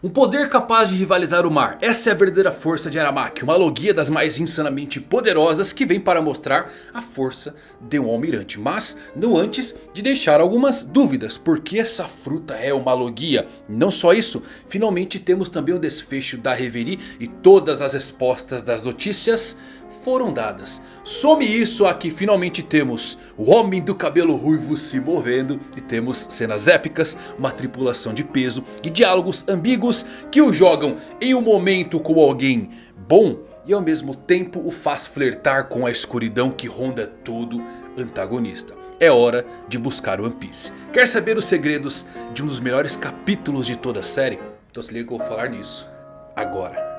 Um poder capaz de rivalizar o mar. Essa é a verdadeira força de Aramaki. Uma logia das mais insanamente poderosas que vem para mostrar a força de um almirante. Mas não antes de deixar algumas dúvidas. Porque essa fruta é uma logia? Não só isso. Finalmente temos também o desfecho da Reverie. E todas as respostas das notícias foram dadas. Some isso aqui, finalmente temos o homem do cabelo ruivo se movendo. E temos cenas épicas, uma tripulação de peso e diálogos ambíguos que o jogam em um momento com alguém bom. E ao mesmo tempo o faz flertar com a escuridão que ronda todo antagonista. É hora de buscar One Piece. Quer saber os segredos de um dos melhores capítulos de toda a série? Então se liga que eu vou falar nisso agora.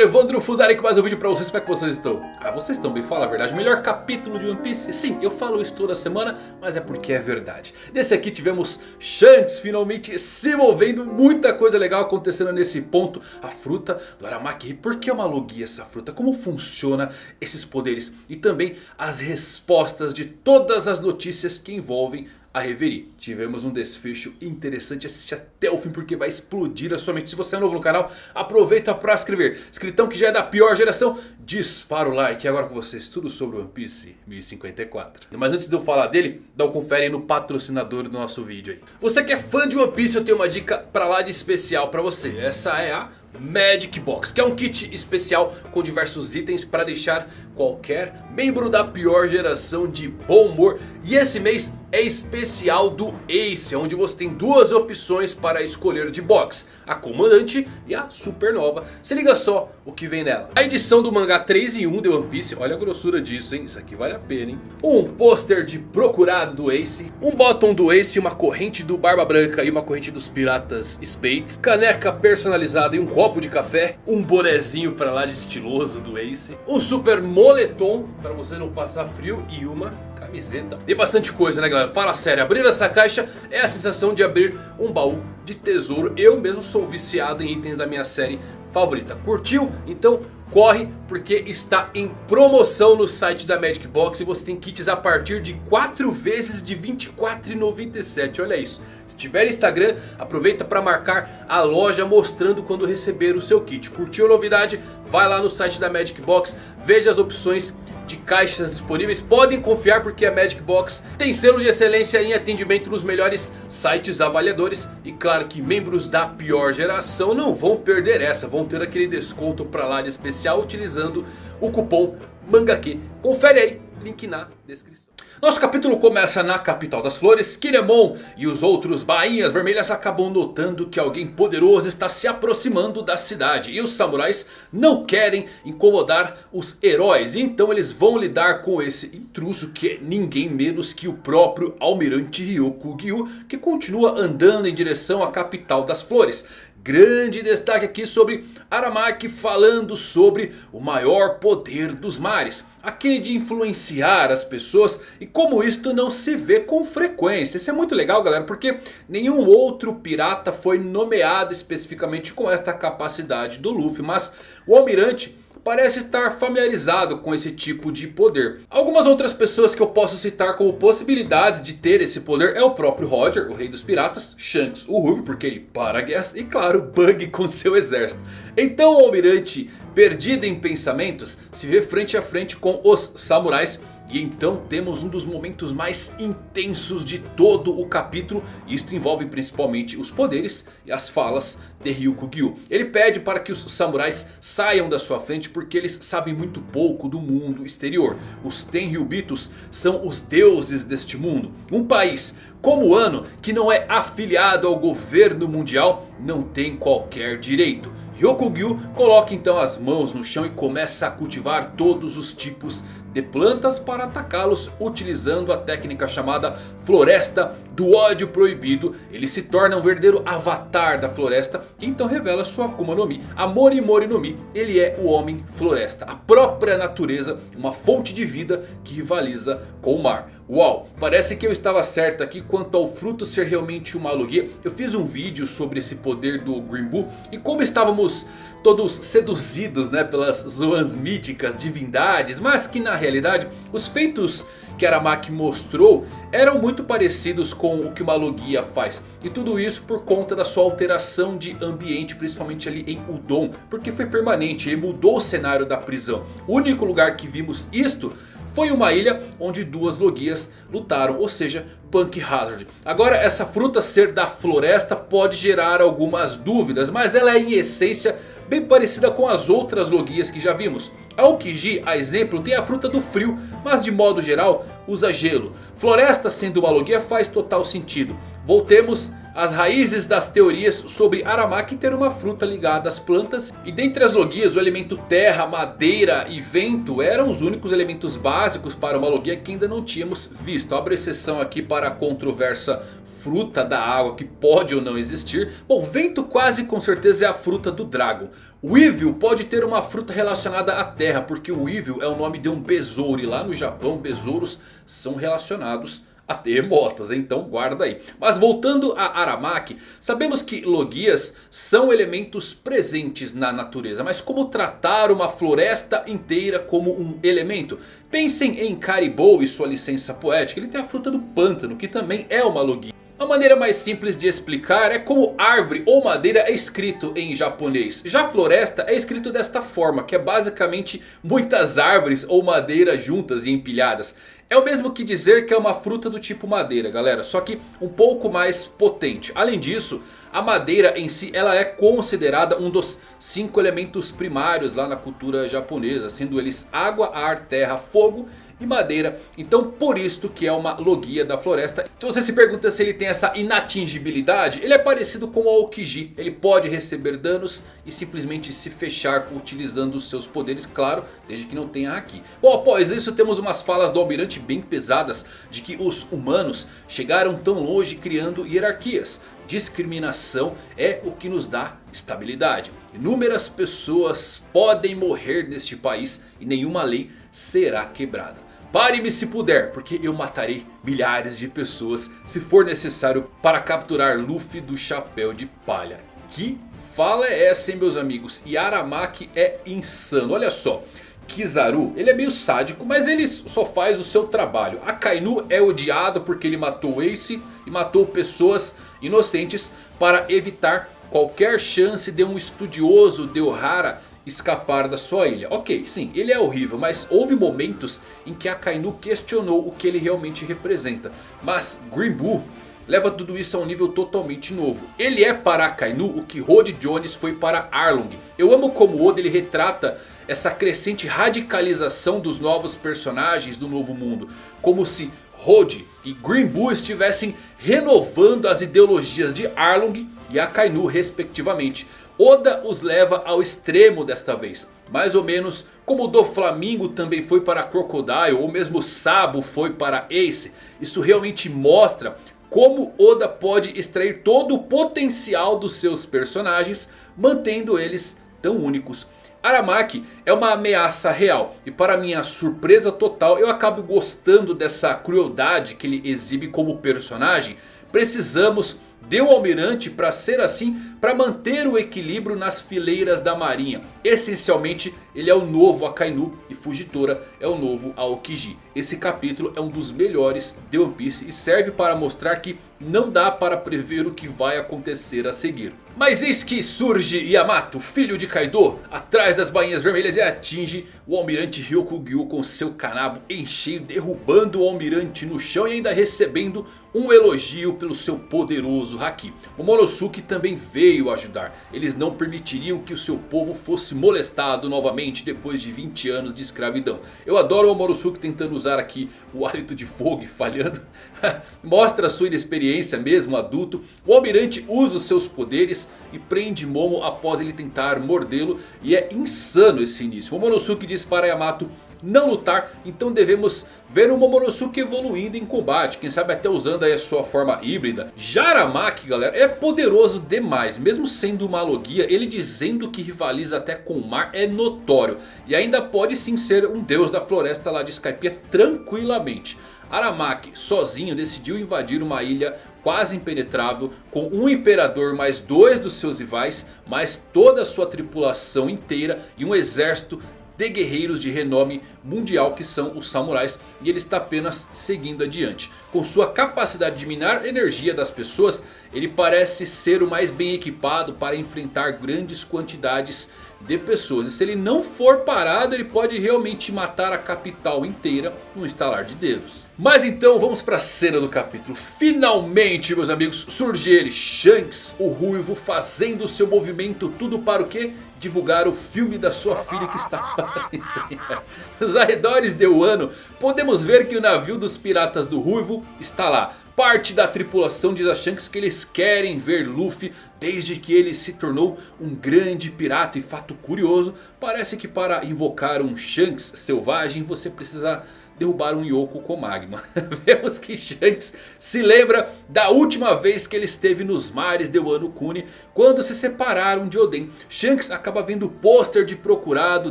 Galera, Evandro Fuzari com mais um vídeo pra vocês, como é que vocês estão? Ah, vocês estão bem, fala a verdade, melhor capítulo de One Piece? Sim, eu falo isso toda semana, mas é porque é verdade Nesse aqui tivemos Shanks finalmente se movendo, muita coisa legal acontecendo nesse ponto A fruta do Aramaki, por que é uma logia essa fruta? Como funciona esses poderes? E também as respostas de todas as notícias que envolvem a Reverie. Tivemos um desfecho interessante, assiste até o fim porque vai explodir a sua mente. Se você é novo no canal, aproveita para se inscrever. Escritão que já é da pior geração, dispara o like. E agora com vocês, tudo sobre One Piece 1054. Mas antes de eu falar dele, dá um confere no patrocinador do nosso vídeo aí. Você que é fã de One Piece, eu tenho uma dica pra lá de especial pra você. Essa é a Magic Box, que é um kit especial com diversos itens para deixar qualquer membro da pior geração de bom humor. E esse mês especial do Ace, onde você tem duas opções para escolher de box. A Comandante e a Supernova. Se liga só o que vem nela. A edição do mangá 3 em 1 de One Piece, olha a grossura disso hein, isso aqui vale a pena hein. Um pôster de Procurado do Ace, um bottom do Ace, uma corrente do Barba Branca e uma corrente dos Piratas Spades. Caneca personalizada e um copo de café, um bonezinho para lá de estiloso do Ace. Um super moletom para você não passar frio e uma camiseta. E bastante coisa né galera, fala sério, abrir essa caixa é a sensação de abrir um baú de tesouro. Eu mesmo sou viciado em itens da minha série favorita. Curtiu? Então corre porque está em promoção no site da Magic Box. E você tem kits a partir de 4 vezes de R$ 24,97. Olha isso. Se tiver Instagram, aproveita para marcar a loja mostrando quando receber o seu kit. Curtiu a novidade? Vai lá no site da Magic Box, veja as opções de caixas disponíveis. Podem confiar porque a Magic Box tem selo de excelência em atendimento nos melhores sites avaliadores. E claro que membros da pior geração não vão perder essa. Vão ter aquele desconto para lá de especial utilizando o cupom MANGAQ. Confere aí, link na descrição. Nosso capítulo começa na capital das flores. Kinemon e os outros bainhas vermelhas acabam notando que alguém poderoso está se aproximando da cidade. E os samurais não querem incomodar os heróis. Então eles vão lidar com esse intruso que é ninguém menos que o próprio almirante Ryokugyu. Que continua andando em direção à capital das flores. Grande destaque aqui sobre Aramaki falando sobre o maior poder dos mares. Aquele de influenciar as pessoas e como isto não se vê com frequência. Isso é muito legal galera porque nenhum outro pirata foi nomeado especificamente com esta capacidade do Luffy. Mas o Almirante parece estar familiarizado com esse tipo de poder. Algumas outras pessoas que eu posso citar como possibilidades de ter esse poder é o próprio Roger, o rei dos piratas, Shanks, o Ruby, porque ele para guerras e claro, Bug com seu exército. Então o almirante, perdido em pensamentos, se vê frente a frente com os samurais e então temos um dos momentos mais intensos de todo o capítulo. Isto envolve principalmente os poderes e as falas de Ryukugyu. Ele pede para que os samurais saiam da sua frente porque eles sabem muito pouco do mundo exterior. Os Tenryubitos são os deuses deste mundo. Um país como o Ano que não é afiliado ao governo mundial não tem qualquer direito. Ryokugyu coloca então as mãos no chão e começa a cultivar todos os tipos de plantas para atacá-los utilizando a técnica chamada Floresta do Ódio Proibido. Ele se torna um verdadeiro avatar da floresta e então revela sua Akuma no Mi. A Mori Mori no Mi, ele é o Homem Floresta, a própria natureza, uma fonte de vida que rivaliza com o mar. Uau, parece que eu estava certo aqui quanto ao fruto ser realmente uma logia. Eu fiz um vídeo sobre esse poder do Bull e como estávamos todos seduzidos né, pelas zoas míticas, divindades, mas que na realidade os feitos que Aramaki mostrou eram muito parecidos com o que uma logia faz. E tudo isso por conta da sua alteração de ambiente, principalmente ali em Udon, porque foi permanente, ele mudou o cenário da prisão. O único lugar que vimos isto foi uma ilha onde duas logias lutaram, ou seja, Punk Hazard. Agora essa fruta ser da floresta pode gerar algumas dúvidas, mas ela é em essência bem parecida com as outras logias que já vimos. A Okiji, a exemplo, tem a fruta do frio, mas de modo geral usa gelo. Floresta sendo uma logia faz total sentido. Voltemos as raízes das teorias sobre Aramaki ter uma fruta ligada às plantas. E dentre as logias o elemento terra, madeira e vento eram os únicos elementos básicos para uma logia que ainda não tínhamos visto. Abro exceção aqui para a controversa fruta da água que pode ou não existir. Bom, vento quase com certeza é a fruta do Dragon. Weevil pode ter uma fruta relacionada à terra, porque o Weevil é o nome de um besouro. E lá no Japão, besouros são relacionados a terremotos, então guarda aí. Mas voltando a Aramaki, sabemos que logias são elementos presentes na natureza. Mas como tratar uma floresta inteira como um elemento? Pensem em Caribou e sua licença poética, ele tem a fruta do pântano que também é uma logia. A maneira mais simples de explicar é como árvore ou madeira é escrito em japonês. Já floresta é escrito desta forma, que é basicamente muitas árvores ou madeira juntas e empilhadas. É o mesmo que dizer que é uma fruta do tipo madeira, galera. Só que um pouco mais potente. Além disso, a madeira em si ela é considerada um dos cinco elementos primários lá na cultura japonesa. Sendo eles água, ar, terra, fogo e madeira. Então por isto que é uma logia da floresta. Se você se pergunta se ele tem essa inatingibilidade, ele é parecido com o Aokiji. Ele pode receber danos e simplesmente se fechar utilizando os seus poderes, claro, desde que não tenha Haki. Bom, após isso temos umas falas do Almirante bem pesadas de que os humanos chegaram tão longe criando hierarquias. Discriminação é o que nos dá estabilidade. Inúmeras pessoas podem morrer neste país e nenhuma lei será quebrada. Pare-me se puder, porque eu matarei milhares de pessoas se for necessário para capturar Luffy do chapéu de palha. Que fala é essa hein meus amigos? E Aramaki é insano, olha só. Kizaru, ele é meio sádico, mas ele só faz o seu trabalho. Akainu é odiado porque ele matou Ace e matou pessoas inocentes para evitar qualquer chance de um estudioso de Ohara escapar da sua ilha. Ok, sim, ele é horrível, mas houve momentos em que Akainu questionou o que ele realmente representa. Mas Green Bull leva tudo isso a um nível totalmente novo. Ele é para Akainu o que Rod Jones foi para Arlong. Eu amo como Oda ele retrata essa crescente radicalização dos novos personagens do novo mundo. Como se Rod e Green Bull estivessem renovando as ideologias de Arlong e Akainu respectivamente. Oda os leva ao extremo desta vez. Mais ou menos como o do Flamingo também foi para Crocodile ou mesmo Sabo foi para Ace. Isso realmente mostra como Oda pode extrair todo o potencial dos seus personagens mantendo eles tão únicos. Aramaki é uma ameaça real e para minha surpresa total eu acabo gostando dessa crueldade que ele exibe como personagem. Precisamos Deu ao almirante para ser assim, para manter o equilíbrio nas fileiras da marinha. Essencialmente ele é o novo Akainu e Fujitora é o novo Aokiji. Esse capítulo é um dos melhores de One Piece e serve para mostrar que não dá para prever o que vai acontecer a seguir. Mas eis que surge Yamato, filho de Kaido, atrás das bainhas vermelhas e atinge o almirante Ryokugyu com seu canabo em cheio, derrubando o almirante no chão e ainda recebendo um elogio pelo seu poderoso Haki. O Monosuke também veio ajudar, eles não permitiriam que o seu povo fosse molestado novamente depois de 20 anos de escravidão. Eu adoro o Monosuke tentando usar aqui o hálito de fogo e falhando. Mostra sua inexperiência mesmo adulto. O almirante usa os seus poderes e prende Momo após ele tentar mordê-lo. E é insano esse início. O Momonosuke diz para Yamato não lutar. Então devemos ver o Momonosuke evoluindo em combate. Quem sabe até usando aí a sua forma híbrida. Jaramaki galera é poderoso demais. Mesmo sendo uma logia ele dizendo que rivaliza até com o mar é notório. E ainda pode sim ser um deus da floresta lá de Skypiea tranquilamente. Aramaki sozinho decidiu invadir uma ilha quase impenetrável com um imperador mais dois dos seus rivais, mais toda a sua tripulação inteira e um exército de guerreiros de renome mundial que são os samurais. E ele está apenas seguindo adiante. Com sua capacidade de minar energia das pessoas, ele parece ser o mais bem equipado para enfrentar grandes quantidades de pessoas. E se ele não for parado, ele pode realmente matar a capital inteira num estalar de dedos. Mas então vamos para a cena do capítulo. Finalmente, meus amigos, surge ele, Shanks, o ruivo, fazendo seu movimento. Tudo para o quê? divulgar o filme da sua filha que está. Nos arredores de Wano, podemos ver que o navio dos piratas do Ruivo está lá. Parte da tripulação diz a Shanks que eles querem ver Luffy desde que ele se tornou um grande pirata. E fato curioso, parece que para invocar um Shanks selvagem você precisa derrubar um Yoko com magma. Vemos que Shanks se lembra da última vez que ele esteve nos mares de Wano Kuni. Quando se separaram de Oden. Shanks acaba vendo o pôster de procurado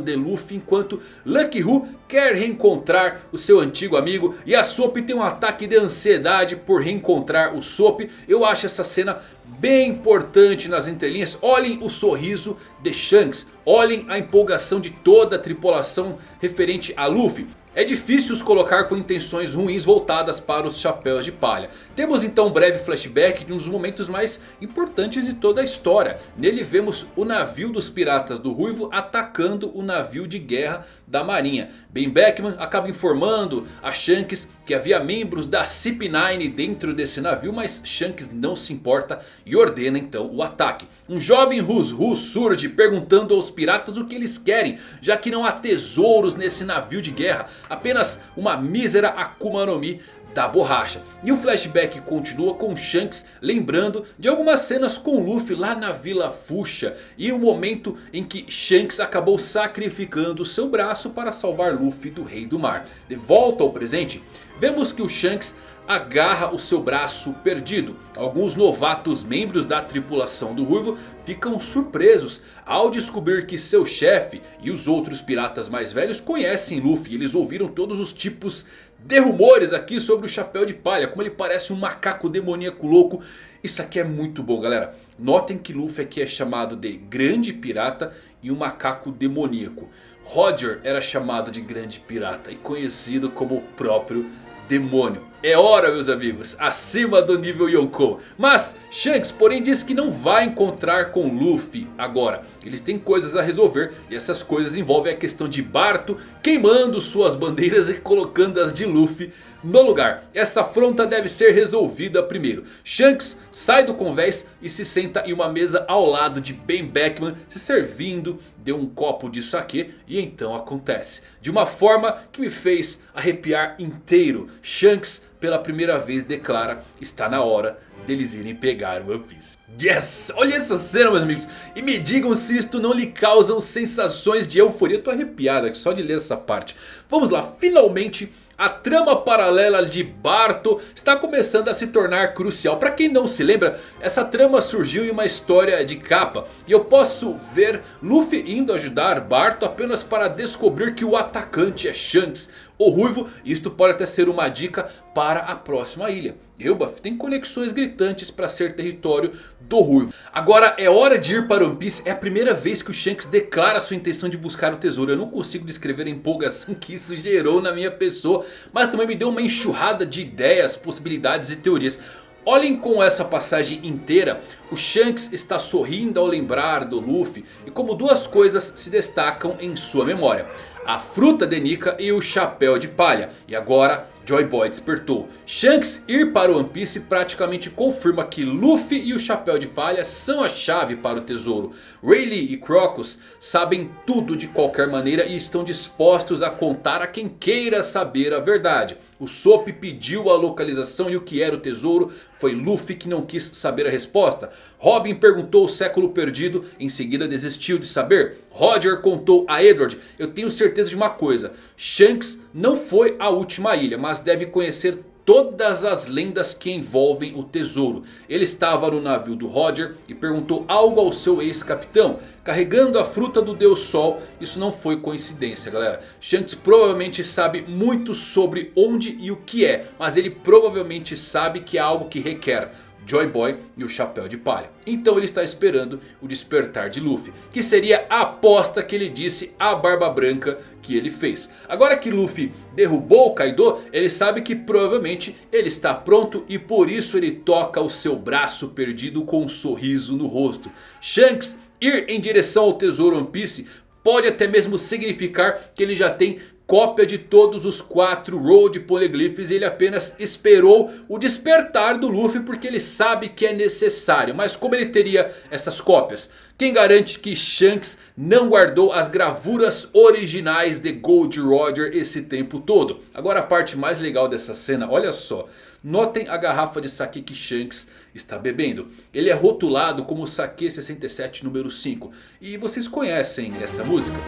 de Luffy. Enquanto Lucky Who quer reencontrar o seu antigo amigo. E a Sop tem um ataque de ansiedade por reencontrar o Sop. Eu acho essa cena bem importante nas entrelinhas. Olhem o sorriso de Shanks. Olhem a empolgação de toda a tripulação referente a Luffy. É difícil os colocar com intenções ruins voltadas para os chapéus de palha. Temos então um breve flashback de um dos momentos mais importantes de toda a história. Nele vemos o navio dos piratas do Ruivo atacando o navio de guerra da marinha. Ben Beckman acaba informando a Shanks que havia membros da CP9 dentro desse navio. Mas Shanks não se importa e ordena então o ataque. Um jovem Rus Rus surge perguntando aos piratas o que eles querem. Já que não há tesouros nesse navio de guerra. Apenas uma mísera Akuma no Mi da borracha. E o flashback continua com Shanks lembrando de algumas cenas com Luffy lá na Vila Fuxa. E o momento em que Shanks acabou sacrificando seu braço para salvar Luffy do Rei do Mar. De volta ao presente, vemos que o Shanks agarra o seu braço perdido. Alguns novatos membros da tripulação do Ruivo ficam surpresos ao descobrir que seu chefe e os outros piratas mais velhos conhecem Luffy. Eles ouviram todos os tipos de rumores aqui sobre o Chapéu de Palha. Como ele parece um macaco demoníaco louco. Isso aqui é muito bom galera. Notem que Luffy aqui é chamado de Grande Pirata e um macaco demoníaco. Roger era chamado de Grande Pirata e conhecido como o próprio demônio. É hora meus amigos, acima do nível Yonkou. Mas Shanks porém diz que não vai encontrar com Luffy agora. Eles têm coisas a resolver e essas coisas envolvem a questão de Barto queimando suas bandeiras e colocando as de Luffy no lugar. Essa afronta deve ser resolvida primeiro. Shanks sai do convés e se senta em uma mesa ao lado de Ben Beckman se servindo de um copo de saque e então acontece. De uma forma que me fez arrepiar inteiro. Shanks pela primeira vez declara está na hora deles irem pegar o One Piece. Yes! Olha essa cena meus amigos. E me digam se isto não lhe causam sensações de euforia. Eu tô arrepiado aqui só de ler essa parte. Vamos lá, finalmente a trama paralela de Barto está começando a se tornar crucial. Para quem não se lembra, essa trama surgiu em uma história de capa. E eu posso ver Luffy indo ajudar Barto apenas para descobrir que o atacante é Shanks o Ruivo. Isto pode até ser uma dica para a próxima ilha. Elbaf tem conexões gritantes para ser território do Ruivo. Agora é hora de ir para One Piece. É a primeira vez que o Shanks declara sua intenção de buscar o tesouro. Eu não consigo descrever a empolgação que isso gerou na minha pessoa. Mas também me deu uma enxurrada de ideias, possibilidades e teorias. Olhem com essa passagem inteira, o Shanks está sorrindo ao lembrar do Luffy e como duas coisas se destacam em sua memória. A fruta de Nika e o chapéu de palha. E agora Joy Boy despertou. Shanks ir para o One Piece praticamente confirma que Luffy e o Chapéu de Palha são a chave para o tesouro. Rayleigh e Crocus sabem tudo de qualquer maneira e estão dispostos a contar a quem queira saber a verdade. O Sop pediu a localização e o que era o tesouro foi Luffy que não quis saber a resposta. Robin perguntou o século perdido, em seguida desistiu de saber. Roger contou a Edward, eu tenho certeza de uma coisa. Shanks não foi a última ilha, mas deve conhecer todas as lendas que envolvem o tesouro. Ele estava no navio do Roger e perguntou algo ao seu ex-capitão. Carregando a fruta do Deus Sol. Isso não foi coincidência galera. Shanks provavelmente sabe muito sobre onde e o que é. Mas ele provavelmente sabe que é algo que requer Joy Boy e o Chapéu de Palha. Então ele está esperando o despertar de Luffy. Que seria a aposta que ele disse à Barba Branca que ele fez. Agora que Luffy derrubou o Kaido, ele sabe que provavelmente ele está pronto. E por isso ele toca o seu braço perdido com um sorriso no rosto. Shanks ir em direção ao tesouro One Piece pode até mesmo significar que ele já tem cópia de todos os quatro Road Polyglyphs. E ele apenas esperou o despertar do Luffy porque ele sabe que é necessário. Mas como ele teria essas cópias? Quem garante que Shanks não guardou as gravuras originais de Gold Roger esse tempo todo? Agora a parte mais legal dessa cena, olha só. Notem a garrafa de sake que Shanks está bebendo. Ele é rotulado como Sake 67 número 5. E vocês conhecem essa música?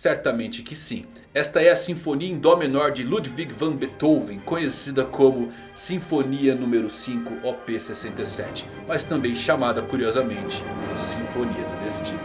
Certamente que sim. Esta é a Sinfonia em Dó menor de Ludwig van Beethoven, conhecida como Sinfonia número 5 OP 67, mas também chamada curiosamente Sinfonia do Destino.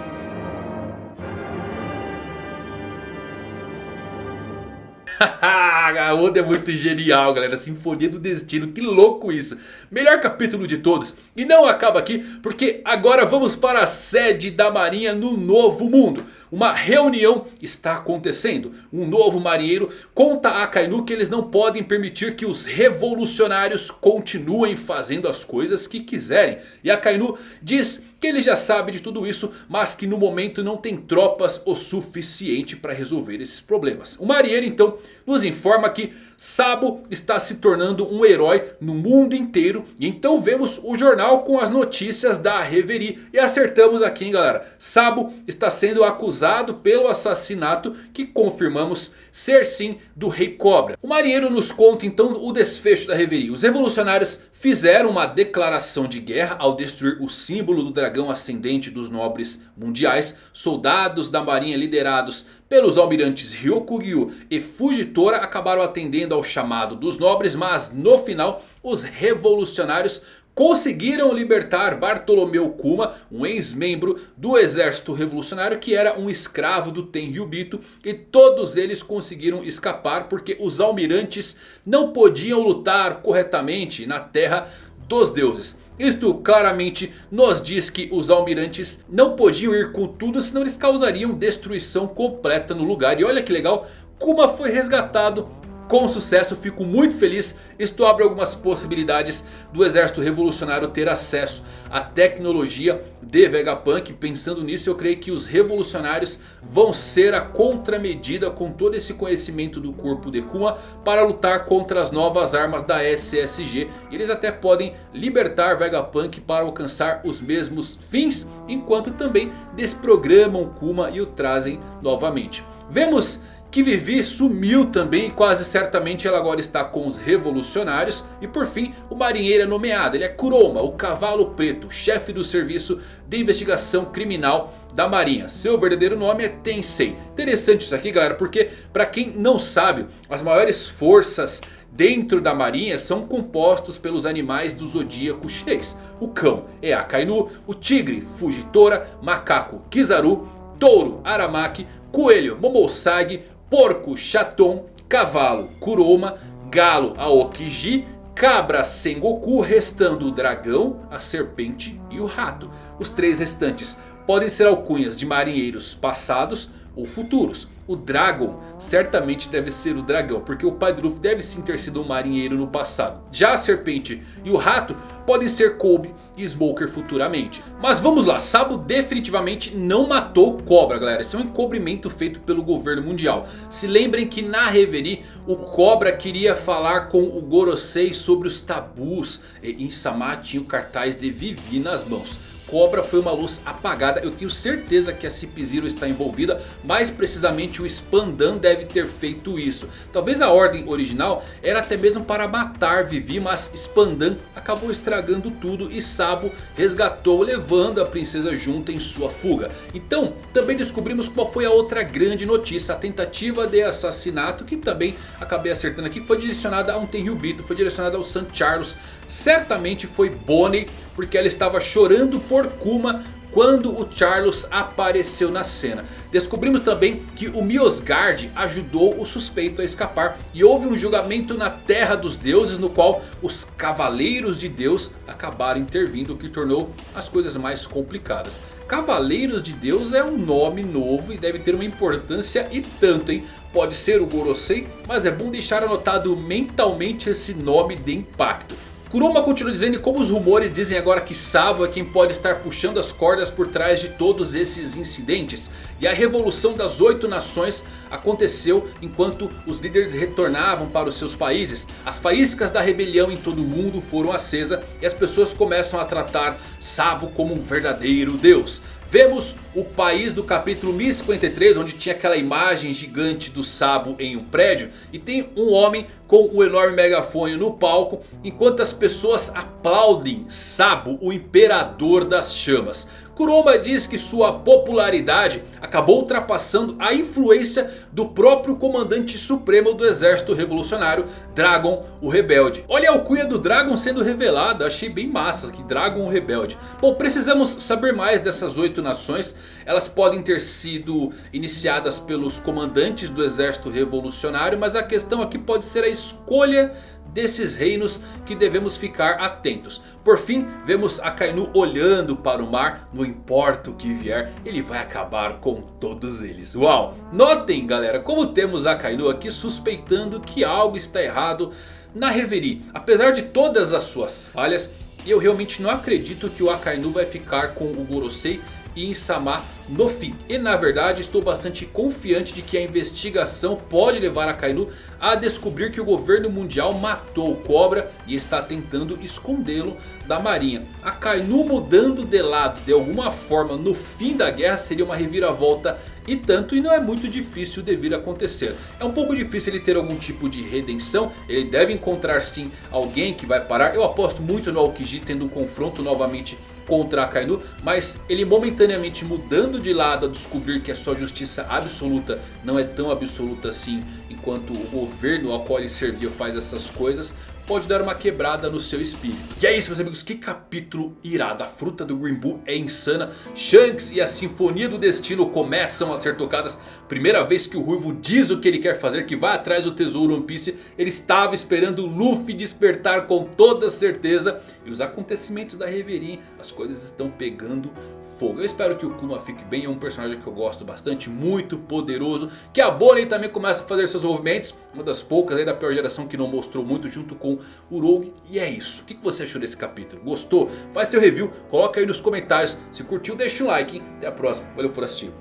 a Oda é muito genial, galera. Sinfonia do Destino, que louco isso. Melhor capítulo de todos. E não acaba aqui, porque agora vamos para a sede da marinha no Novo Mundo. Uma reunião está acontecendo. Um novo marinheiro conta a Akainu que eles não podem permitir que os revolucionários continuem fazendo as coisas que quiserem. E Akainu diz que ele já sabe de tudo isso, mas que no momento não tem tropas o suficiente para resolver esses problemas. O marinheiro então nos informa que Sabo está se tornando um herói no mundo inteiro. E então vemos o jornal com as notícias da Reverie. E acertamos aqui hein galera. Sabo está sendo acusado pelo assassinato que confirmamos ser sim do Rei Cobra. O marinheiro nos conta então o desfecho da Reverie. Os revolucionários fizeram uma declaração de guerra ao destruir o símbolo do dragão ascendente dos nobres mundiais. Soldados da marinha liderados pelos almirantes Ryokugyu e Fujitora acabaram atendendo ao chamado dos nobres. Mas no final os revolucionários conseguiram libertar Bartolomeu Kuma, um ex-membro do exército revolucionário que era um escravo do Tenryubito. E todos eles conseguiram escapar porque os almirantes não podiam lutar corretamente na terra dos deuses. Isto claramente nos diz que os almirantes não podiam ir com tudo, senão eles causariam destruição completa no lugar. E olha que legal, Kuma foi resgatado com sucesso, fico muito feliz. Isto abre algumas possibilidades do exército revolucionário ter acesso à tecnologia de Vegapunk. Pensando nisso eu creio que os revolucionários vão ser a contramedida com todo esse conhecimento do corpo de Kuma. Para lutar contra as novas armas da SSG. Eles até podem libertar Vegapunk para alcançar os mesmos fins. Enquanto também desprogramam Kuma e o trazem novamente. Vemos que Vivi sumiu também e quase certamente ela agora está com os revolucionários. E por fim o marinheiro é nomeado, ele é Kuroma, o cavalo preto, chefe do serviço de investigação criminal da marinha. Seu verdadeiro nome é Tensei. Interessante isso aqui galera, porque para quem não sabe, as maiores forças dentro da marinha são compostos pelos animais do zodíaco chinês. O cão é Akainu, o tigre Fujitora, macaco Kizaru, touro Aramaki, coelho Momosagi, porco Chaton, cavalo Kuroma, galo Aokiji, cabra Sengoku, restando o dragão, a serpente e o rato. Os três restantes podem ser alcunhas de marinheiros passados ou futuros. O Dragon certamente deve ser o dragão. Porque o pai do Luffy deve sim ter sido um marinheiro no passado. Já a serpente e o rato podem ser Kobe e Smoker futuramente. Mas vamos lá. Sabo definitivamente não matou Cobra galera. Esse é um encobrimento feito pelo governo mundial. Se lembrem que na Reverie o Cobra queria falar com o Gorosei sobre os tabus. E Insama tinha o cartaz de Vivi nas mãos. Cobra foi uma luz apagada. Eu tenho certeza que a Cip Zero está envolvida. Mais precisamente o Spandan deve ter feito isso. Talvez a ordem original era até mesmo para matar Vivi. Mas Spandan acabou estragando tudo. E Sabo resgatou levando a princesa junto em sua fuga. Então também descobrimos qual foi a outra grande notícia. A tentativa de assassinato que também acabei acertando aqui. Foi direcionada a um Tenryubito. Foi direcionada ao St. Charles. Certamente foi Bonnie. Porque ela estava chorando por Kuma quando o Charles apareceu na cena. Descobrimos também que o Miosgard ajudou o suspeito a escapar. E houve um julgamento na Terra dos Deuses no qual os Cavaleiros de Deus acabaram intervindo. O que tornou as coisas mais complicadas. Cavaleiros de Deus é um nome novo e deve ter uma importância e tanto, hein? Pode ser o Gorosei, mas é bom deixar anotado mentalmente esse nome de impacto. Kuruma continua dizendo como os rumores dizem agora que Sabo é quem pode estar puxando as cordas por trás de todos esses incidentes. E a revolução das oito nações aconteceu enquanto os líderes retornavam para os seus países. As faíscas da rebelião em todo o mundo foram acesas e as pessoas começam a tratar Sabo como um verdadeiro deus. Vemos o país do capítulo 1053 onde tinha aquela imagem gigante do Sabo em um prédio. E tem um homem com o um enorme megafone no palco enquanto as pessoas aplaudem Sabo, o imperador das chamas. Kuroma diz que sua popularidade acabou ultrapassando a influência do próprio comandante supremo do exército revolucionário, Dragon o Rebelde. Olha a alcunha do Dragon sendo revelada, achei bem massa que Dragon o Rebelde. Bom, precisamos saber mais dessas oito nações. Elas podem ter sido iniciadas pelos comandantes do exército revolucionário, mas a questão aqui pode ser a escolha desses reinos que devemos ficar atentos. Por fim, vemos Akainu olhando para o mar. Não importa o que vier, ele vai acabar com todos eles. Uau! Notem galera, como temos Akainu aqui suspeitando que algo está errado na Reverie. Apesar de todas as suas falhas, eu realmente não acredito que o Akainu vai ficar com o Gorosei e Insama no fim. E na verdade estou bastante confiante de que a investigação pode levar a Kainu a descobrir que o governo mundial matou o Cobra e está tentando escondê-lo da marinha. A Kainu mudando de lado de alguma forma no fim da guerra seria uma reviravolta e tanto e não é muito difícil de vir acontecer. É um pouco difícil ele ter algum tipo de redenção. Ele deve encontrar sim alguém que vai parar. Eu aposto muito no Aokiji tendo um confronto novamente contra Akainu. Mas ele momentaneamente mudando de lado a descobrir que a sua justiça absoluta não é tão absoluta assim. Enquanto o governo ao qual ele servia faz essas coisas pode dar uma quebrada no seu espírito. E é isso meus amigos, que capítulo irado. A fruta do Green Bull é insana. Shanks e a Sinfonia do Destino começam a ser tocadas. Primeira vez que o Ruivo diz o que ele quer fazer, que vai atrás do tesouro One Piece. Ele estava esperando Luffy despertar com toda certeza. E os acontecimentos da Reverie, as coisas estão pegando fogo. Eu espero que o Kuma fique bem, é um personagem que eu gosto bastante, muito poderoso. Que a Bonnie também começa a fazer seus movimentos, uma das poucas aí da pior geração que não mostrou muito junto com o Rogue. E é isso, o que você achou desse capítulo? Gostou? Faz seu review, coloca aí nos comentários. Se curtiu deixa um like, hein? até a próxima, valeu por assistir,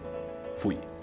fui.